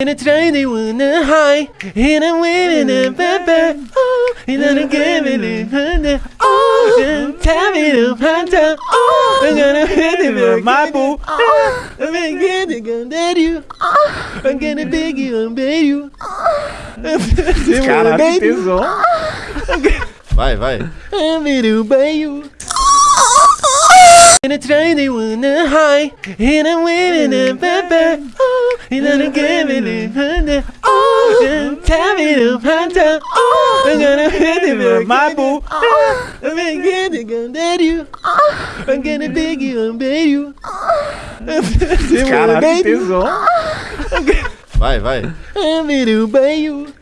And I try to wanna high. And I'm waiting and baby. Oh And I'm giving it under Oh And tell me to find out Oh I'm gonna hit it with my boo. Oh. I'm gonna get it gonna date you. I'm gonna beg you and beg you. Caralho, que tesão. Vai, vai. I'm gonna buy you. And I try to wanna high. And I'm waiting and baby. Oh And I'm giving it under Oh And tell me to find out Oh I'm gonna hit it with my boo I'm gonna get it gonna date you I'm gonna beg you and beg you Caralho, que tesão. Vai, vai. I'm gonna buy you